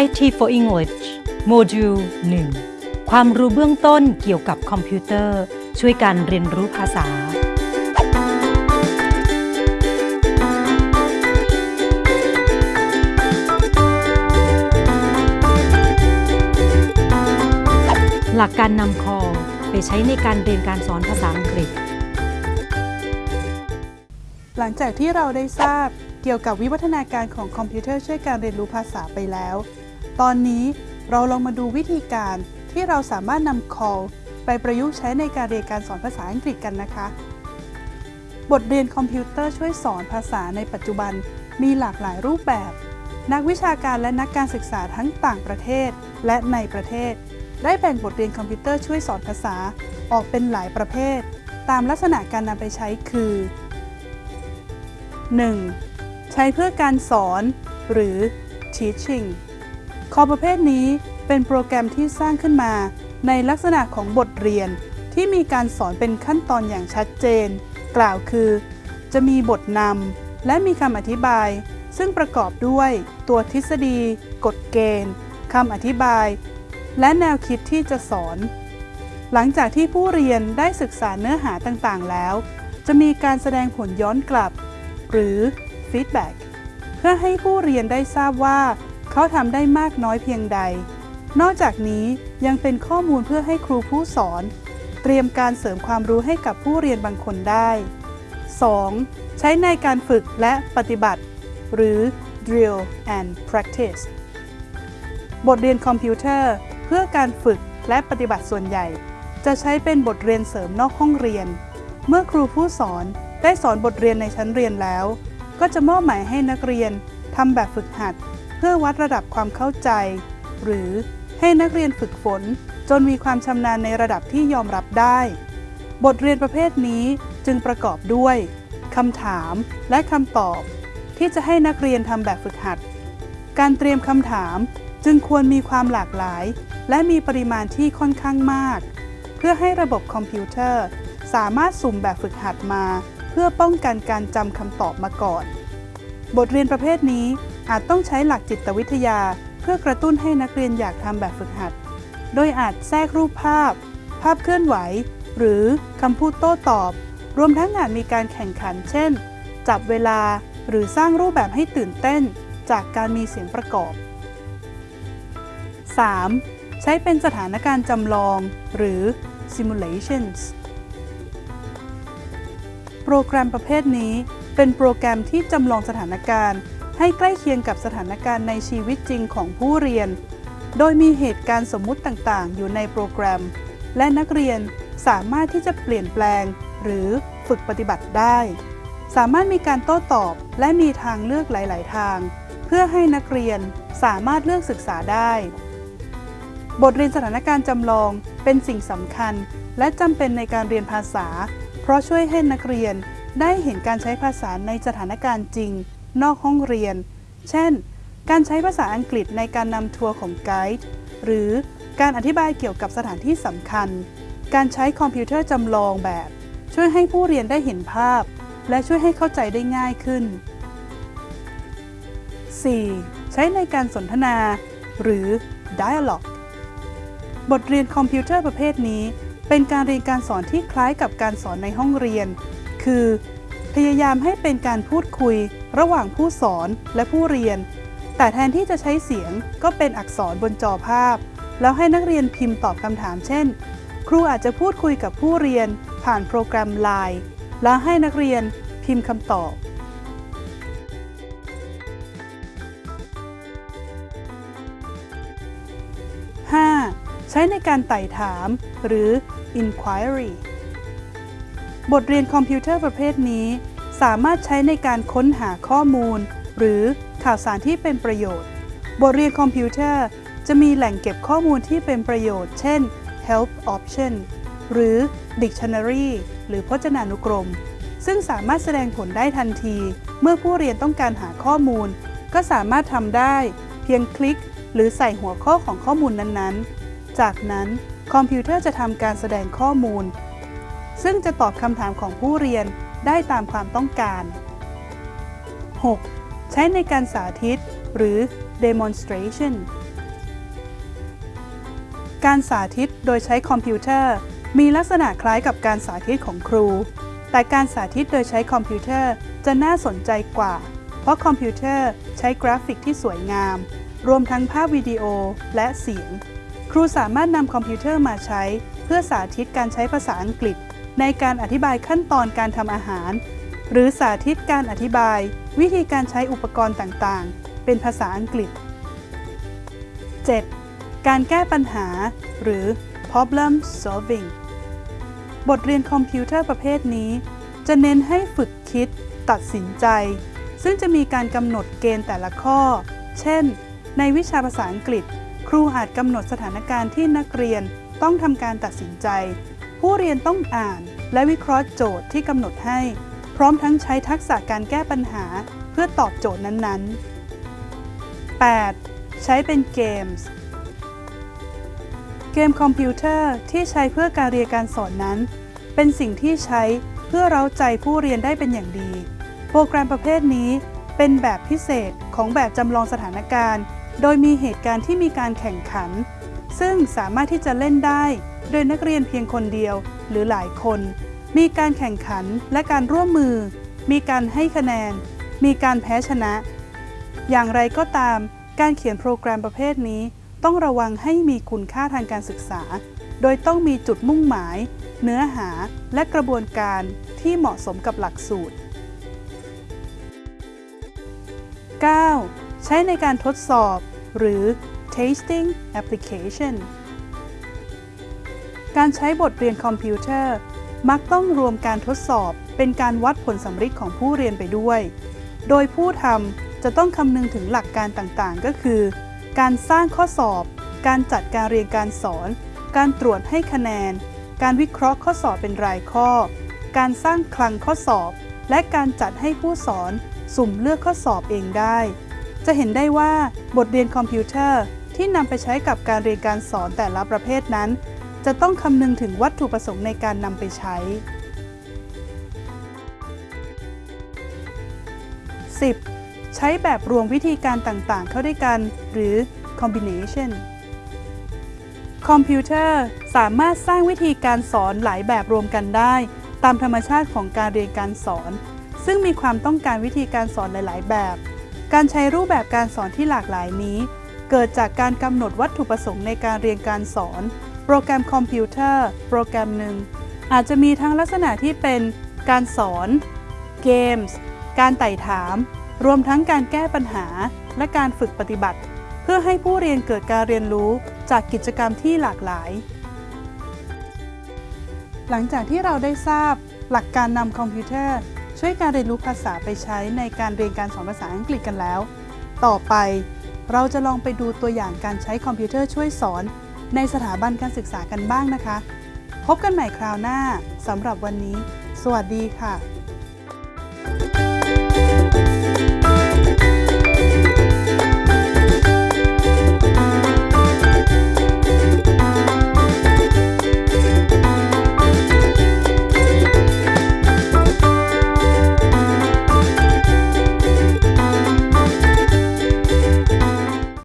IT for English โมดูล 1 ความรู้เบื้องต้นเกี่ยวกับคอมพิวเตอร์ ช่วยการเรียนรู้ภาษา หลักการนำคอไปใช้ในการเรียนการสอนภาษาอังกฤษ หลังจากที่เราได้ทราบเกี่ยวกับวิวัฒนาการของคอมพิวเตอร์ช่วยการเรียนรู้ภาษาไปแล้ว ตอนนี้เราลองมาดูวิธีการที่เราสามารถนำ CALL ไปประยุกต์ใช้ในการเรียนการสอนภาษาอังกฤษกันนะคะ บทเรียนคอมพิวเตอร์ช่วยสอนภาษาในปัจจุบันมีหลากหลายรูปแบบ นักวิชาการและนักการศึกษาทั้งต่างประเทศและในประเทศ ได้แบ่งบทเรียนคอมพิวเตอร์ช่วยสอนภาษาออกเป็นหลายประเภท ตามลักษณะการนำไปใช้คือ 1. ใช้เพื่อการสอน หรือ teaching คอประเภทนี้เป็นโปรแกรมที่สร้างขึ้นมา ในลักษณะของบทเรียนที่มีการสอนเป็นขั้นตอนอย่างชัดเจน กล่าวคือ จะมีบทนำและมีคำอธิบาย ซึ่งประกอบด้วยตัวทฤษฎี กฎเกณฑ์คำอธิบาย และแนวคิดที่จะสอน หลังจากที่ผู้เรียนได้ศึกษาเนื้อหาต่างๆ แล้ว จะมีการแสดงผลย้อนกลับ หรือ feedback เพื่อให้ผู้เรียนได้ทราบว่า เขาทำได้มากน้อยเพียงใด นอกจากนี้ยังเป็นข้อมูลเพื่อให้ครูผู้สอน เตรียมการเสริมความรู้ให้กับผู้เรียนบางคนได้ 2. ใช้ในการฝึกและปฏิบัติ หรือ drill and practice บทเรียนคอมพิวเตอร์ เพื่อการฝึกและปฏิบัติส่วนใหญ่ จะใช้เป็นบทเรียนเสริมนอกห้องเรียน เมื่อครูผู้สอนได้สอนบทเรียนในชั้นเรียนแล้ว ก็จะมอบหมายให้นักเรียนทำแบบฝึกหัด พื่อวัดระดับความเข้าใจ หรือให้นักเรียนฝึกฝน จนมีความชำนาญในระดับที่ยอมรับได้ บทเรียนประเภทนี้จึงประกอบด้วยคำถามและคำตอบ ที่จะให้นักเรียนทำแบบฝึกหัด การเตรียมคำถามจึงควรมีความหลากหลาย และมีปริมาณที่ค่อนข้างมาก เพื่อให้ระบบคอมพิวเตอร์ สามารถสุ่มแบบฝึกหัดมา เพื่อป้องกันการจำคำตอบมาก่อน บทเรียนประเภทนี้ อาจต้องใช้หลักจิตวิทยา เพื่อกระตุ้นให้นักเรียนอยากทำแบบฝึกหัด โดยอาจแทรกรูปภาพ ภาพเคลื่อนไหว หรือคำพูดโต้ตอบ รวมทั้งอาจมีการแข่งขัน เช่น จับเวลาหรือสร้างรูปแบบให้ตื่นเต้น จากการมีเสียงประกอบ 3. ใช้เป็นสถานการณ์จำลองหรือ simulations โปรแกรมประเภทนี้เป็นโปรแกรมที่จำลองสถานการณ์ ให้ใกล้เคียงกับสถานการณ์ในชีวิตจริงของผู้เรียน โดยมีเหตุการณ์สมมุติต่างๆ อยู่ในโปรแกรม และนักเรียนสามารถที่จะเปลี่ยนแปลง หรือฝึกปฏิบัติได้ สามารถมีการโต้ตอบและมีทางเลือกหลาย ๆ ทาง เพื่อให้นักเรียนสามารถเลือกศึกษาได้ บทเรียนสถานการณ์จำลองเป็นสิ่งสำคัญ และจำเป็นในการเรียนภาษา เพราะช่วยให้นักเรียนได้เห็นการใช้ภาษาในสถานการณ์จริง นอกห้องเรียน เช่น การใช้ภาษาอังกฤษในการนำทัวร์ของไกด์หรือการอธิบายเกี่ยวกับสถานที่สำคัญ การใช้คอมพิวเตอร์จำลองแบบ ช่วยให้ผู้เรียนได้เห็นภาพ และช่วยให้เข้าใจได้ง่ายขึ้น 4. ใช้ในการสนทนา หรือ dialogue บทเรียนคอมพิวเตอร์ประเภทนี้ เป็นการเรียนการสอนที่คล้ายกับการสอนในห้องเรียน คือ พยายามให้เป็นการพูดคุย ระหว่างผู้สอนและผู้เรียน แต่แทนที่จะใช้เสียงก็เป็นอักษรบนจอภาพ แล้วให้นักเรียนพิมพ์ตอบคำถามเช่น ครูอาจจะพูดคุยกับผู้เรียนผ่านโปรแกรม Line แล้วให้นักเรียนพิมพ์คำตอบใช้ในการไต่ถามหรือ inquiry บทเรียนคอมพิวเตอร์ประเภทนี้ สามารถใช้ในการค้นหาข้อมูล หรือข่าวสารที่เป็นประโยชน์ บทเรียนคอมพิวเตอร์ จะมีแหล่งเก็บข้อมูลที่เป็นประโยชน์ เช่น help option หรือ dictionary หรือพจนานุกรม ซึ่งสามารถแสดงผลได้ทันที เมื่อผู้เรียนต้องการหาข้อมูล ก็สามารถทำได้ เพียงคลิก หรือใส่หัวข้อของข้อมูลนั้นๆ จากนั้นคอมพิวเตอร์จะทำการแสดงข้อมูล ซึ่งจะตอบคำถามของผู้เรียนได้ตามความต้องการ 6. ใช้ในการสาธิต หรือ demonstration การสาธิตโดยใช้คอมพิวเตอร์ มีลักษณะคล้ายกับการสาธิตของครู แต่การสาธิตโดยใช้คอมพิวเตอร์จะน่าสนใจกว่า เพราะคอมพิวเตอร์ใช้กราฟิกที่สวยงาม รวมทั้งภาพวิดีโอและเสียง ครูสามารถนำคอมพิวเตอร์มาใช้ เพื่อสาธิตการใช้ภาษาอังกฤษ ในการอธิบายขั้นตอนการทำอาหาร หรือสาธิตการอธิบาย วิธีการใช้อุปกรณ์ต่างๆ เป็นภาษาอังกฤษ 7. การแก้ปัญหา หรือ problem solving บทเรียนคอมพิวเตอร์ประเภทนี้ จะเน้นให้ฝึกคิด ตัดสินใจ ซึ่งจะมีการกำหนดเกณฑ์แต่ละข้อ เช่น ในวิชาภาษาอังกฤษ ครูอาจกำหนดสถานการณ์ที่นักเรียนต้องทำการตัดสินใจ ผู้เรียนต้องอ่าน และวิเคราะห์โจทย์ที่กำหนดให้ พร้อมทั้งใช้ทักษะการแก้ปัญหาเพื่อตอบโจทย์นั้นๆ 8. ใช้เป็นเกมส์เกมคอมพิวเตอร์ที่ใช้เพื่อการเรียนการสอนนั้น เป็นสิ่งที่ใช้เพื่อเร้าใจผู้เรียนได้เป็นอย่างดี โปรแกรมประเภทนี้เป็นแบบพิเศษของแบบจำลองสถานการณ์ โดยมีเหตุการณ์ที่มีการแข่งขัน ซึ่งสามารถที่จะเล่นได้ โดยนักเรียนเพียงคนเดียวหรือหลายคน มีการแข่งขันและการร่วมมือ มีการให้คะแนน มีการแพ้ชนะ อย่างไรก็ตาม การเขียนโปรแกรมประเภทนี้ ต้องระวังให้มีคุณค่าทางการศึกษา โดยต้องมีจุดมุ่งหมาย เนื้อหาและกระบวนการที่เหมาะสมกับหลักสูตร 9. ใช้ในการทดสอบ หรือ tasting application การใช้บทเรียนคอมพิวเตอร์ มักต้องรวมการทดสอบเป็นการวัดผลสำฤทธิ์ของผู้เรียนไปด้วย โดยผู้ทำจะต้องคำนึงถึงหลักการต่างๆ ก็คือ การสร้างข้อสอบ การจัดการเรียนการสอน การตรวจให้คะแนน การวิเคราะห์ข้อสอบเป็นรายข้อ การสร้างคลังข้อสอบ และการจัดให้ผู้สอนสุ่มเลือกข้อสอบเองได้ จะเห็นได้ว่าบทเรียนคอมพิวเตอร์ที่นำไปใช้กับการเรียนการสอนแต่ละประเภทนั้น จะต้องคำนึงถึงวัตถุประสงค์ในการนำไปใช้ 10. ใช้แบบรวมวิธีการต่างๆ เข้าด้วยกัน หรือ combination คอมพิวเตอร์สามารถสร้างวิธีการสอนหลายแบบรวมกันได้ ตามธรรมชาติของการเรียนการสอน ซึ่งมีความต้องการวิธีการสอนหลาย ๆ แบบ การใช้รูปแบบการสอนที่หลากหลายนี้ เกิดจากการกำหนดวัตถุประสงค์ในการเรียนการสอน โปรแกรมคอมพิวเตอร์โปรแกรมหนึ่งอาจจะมีทั้งลักษณะที่เป็นการสอน เกมส์ การไต่ถาม รวมทั้งการแก้ปัญหา และการฝึกปฏิบัติ เพื่อให้ผู้เรียนเกิดการเรียนรู้จากกิจกรรมที่หลากหลาย หลังจากที่เราได้ทราบหลักการนำคอมพิวเตอร์ ช่วยการเรียนรู้ภาษาไปใช้ในการเรียนการสอนภาษาอังกฤษกันแล้ว ต่อไป เราจะลองไปดูตัวอย่างการใช้คอมพิวเตอร์ช่วยสอน ในสถาบันการศึกษากันบ้างนะคะ พบกันใหม่คราวหน้าสำหรับวันนี้ สวัสดีค่ะ